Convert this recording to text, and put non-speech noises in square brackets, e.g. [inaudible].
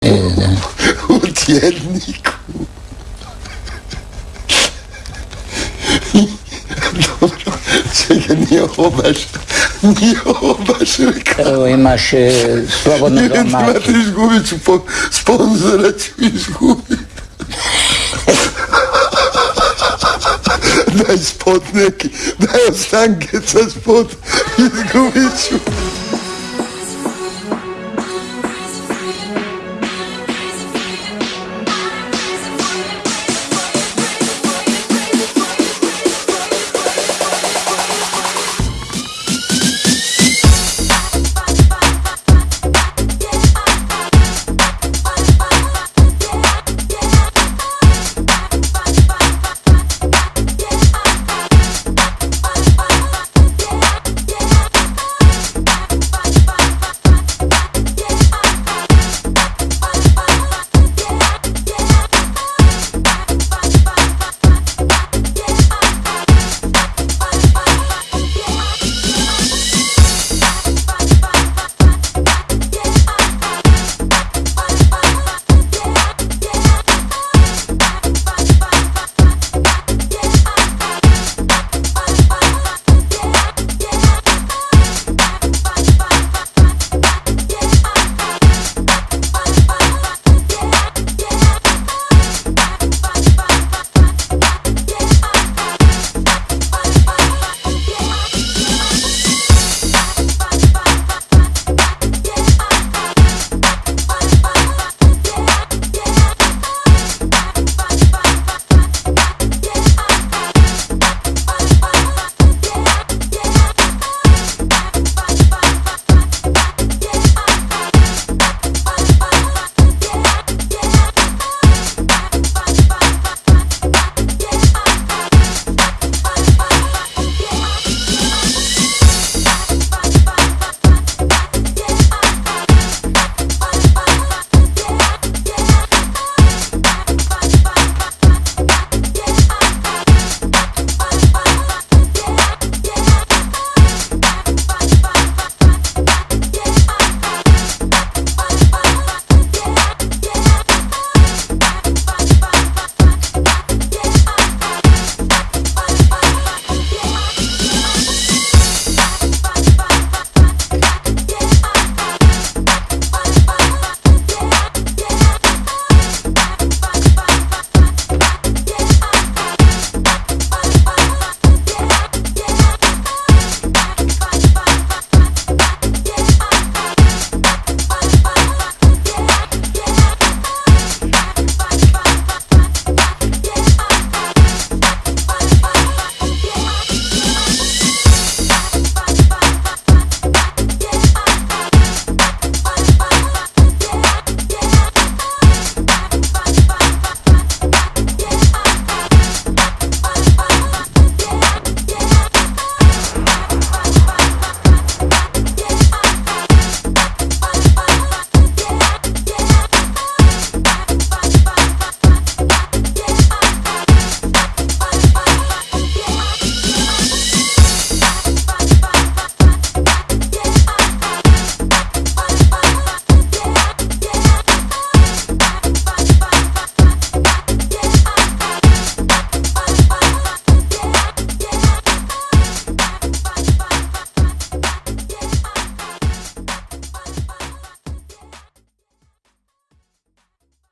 [laughs] U dzienniku. Dobra, czekaj, nie chowasz, nie chowasz reklamy. Oj, masz e, swobodnego Nie, ma macie. głowy, czy po, sponsora ci już głowy. Daj spodnek, daj ostankę, co spod [laughs] i zgubić